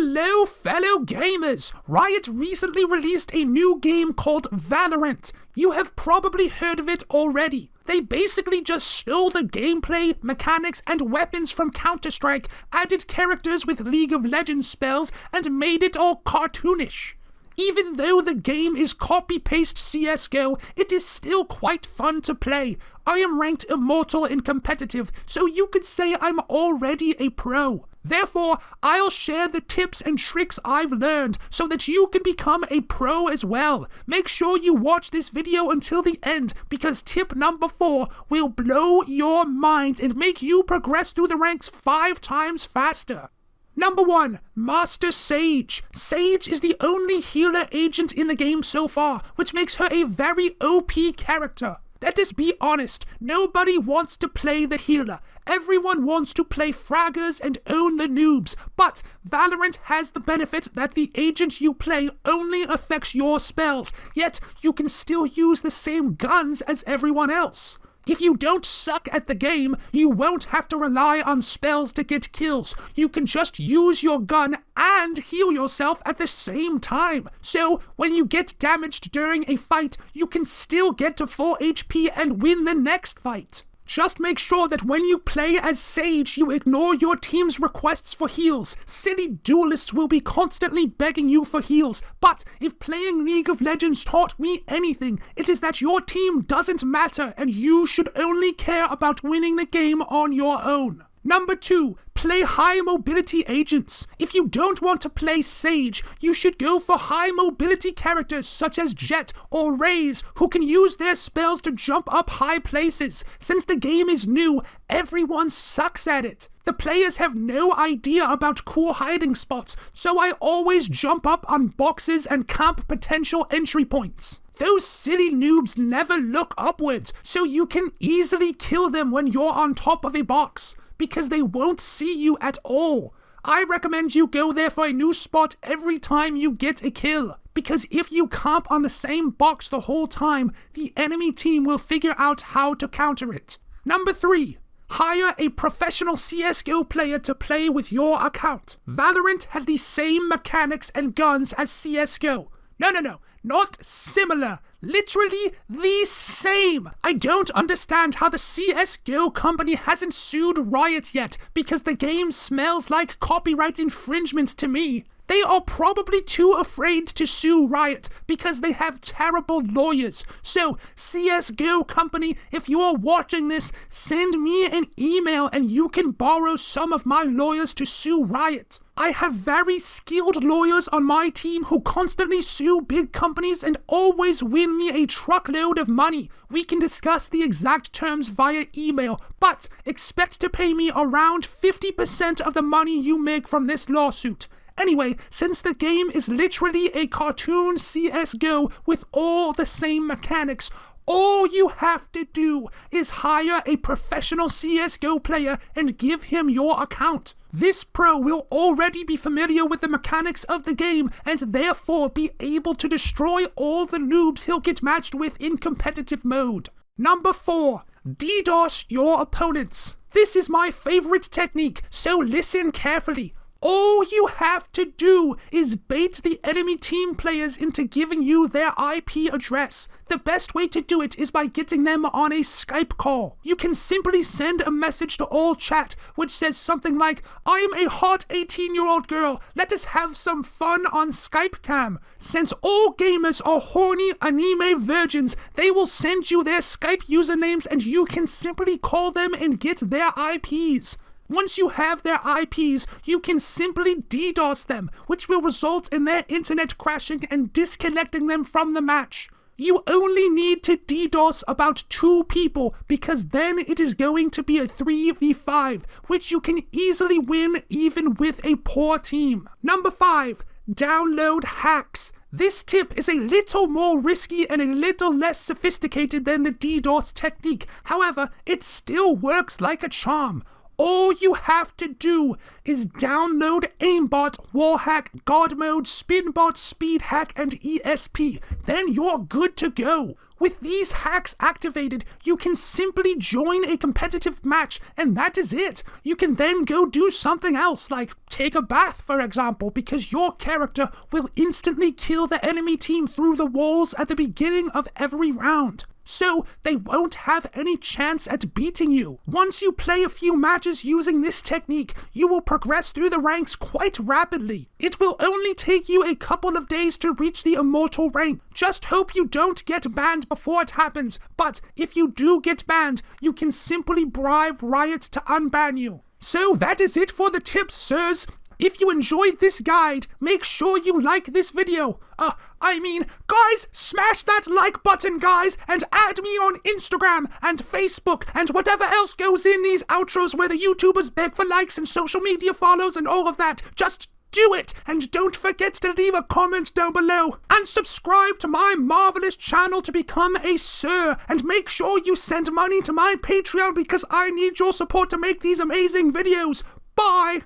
Hello, fellow gamers! Riot recently released a new game called Valorant. You have probably heard of it already. They basically just stole the gameplay, mechanics, and weapons from Counter Strike, added characters with League of Legends spells, and made it all cartoonish. Even though the game is copy paste CSGO, it is still quite fun to play. I am ranked immortal in competitive, so you could say I'm already a pro. Therefore, I'll share the tips and tricks I've learned so that you can become a pro as well. Make sure you watch this video until the end because tip number 4 will blow your mind and make you progress through the ranks 5 times faster. Number 1. Master Sage. Sage is the only healer agent in the game so far, which makes her a very OP character. Let us be honest, nobody wants to play the healer. Everyone wants to play fraggers and own the noobs. But Valorant has the benefit that the agent you play only affects your spells, yet you can still use the same guns as everyone else. If you don't suck at the game, you won't have to rely on spells to get kills. You can just use your gun and heal yourself at the same time. So, when you get damaged during a fight, you can still get to full HP and win the next fight. Just make sure that when you play as Sage, you ignore your team's requests for heals. Silly duelists will be constantly begging you for heals. But if playing League of Legends taught me anything, it is that your team doesn't matter and you should only care about winning the game on your own. Number two, play high mobility agents. If you don't want to play Sage, you should go for high mobility characters such as Jett or Raze who can use their spells to jump up high places. Since the game is new, everyone sucks at it. The players have no idea about cool hiding spots, so I always jump up on boxes and camp potential entry points. Those silly noobs never look upwards, so you can easily kill them when you're on top of a box because they won't see you at all. I recommend you go there for a new spot every time you get a kill. Because if you comp on the same box the whole time, the enemy team will figure out how to counter it. Number 3. Hire a professional CSGO player to play with your account. Valorant has the same mechanics and guns as CSGO. No, no, no. Not similar. Literally the same. I don't understand how the CSGO company hasn't sued Riot yet because the game smells like copyright infringement to me. They are probably too afraid to sue Riot because they have terrible lawyers. So, CSGO company, if you are watching this, send me an email and you can borrow some of my lawyers to sue Riot. I have very skilled lawyers on my team who constantly sue big companies and always win me a truckload of money. We can discuss the exact terms via email, but expect to pay me around 50% of the money you make from this lawsuit. Anyway, since the game is literally a cartoon CSGO with all the same mechanics, all you have to do is hire a professional CSGO player and give him your account. This pro will already be familiar with the mechanics of the game and therefore be able to destroy all the noobs he'll get matched with in competitive mode. Number 4. DDoS your opponents. This is my favorite technique, so listen carefully. All you have to do is bait the enemy team players into giving you their IP address. The best way to do it is by getting them on a Skype call. You can simply send a message to all chat which says something like, I am a hot 18 year old girl, let us have some fun on Skype cam. Since all gamers are horny anime virgins, they will send you their Skype usernames and you can simply call them and get their IPs. Once you have their IPs, you can simply DDoS them, which will result in their internet crashing and disconnecting them from the match. You only need to DDoS about two people because then it is going to be a 3v5, which you can easily win even with a poor team. Number 5. Download hacks. This tip is a little more risky and a little less sophisticated than the DDoS technique. However, it still works like a charm. All you have to do is download aimbot, wallhack, god mode, spinbot, speed hack, and ESP. Then you're good to go. With these hacks activated, you can simply join a competitive match, and that is it. You can then go do something else, like take a bath, for example, because your character will instantly kill the enemy team through the walls at the beginning of every round so they won't have any chance at beating you. Once you play a few matches using this technique, you will progress through the ranks quite rapidly. It will only take you a couple of days to reach the immortal rank. Just hope you don't get banned before it happens, but if you do get banned, you can simply bribe Riot to unban you. So that is it for the tips, sirs. If you enjoyed this guide, make sure you like this video. Uh, I mean, guys, smash that like button, guys, and add me on Instagram and Facebook and whatever else goes in these outros where the YouTubers beg for likes and social media follows and all of that. Just do it! And don't forget to leave a comment down below. And subscribe to my marvelous channel to become a sir. And make sure you send money to my Patreon because I need your support to make these amazing videos. Bye!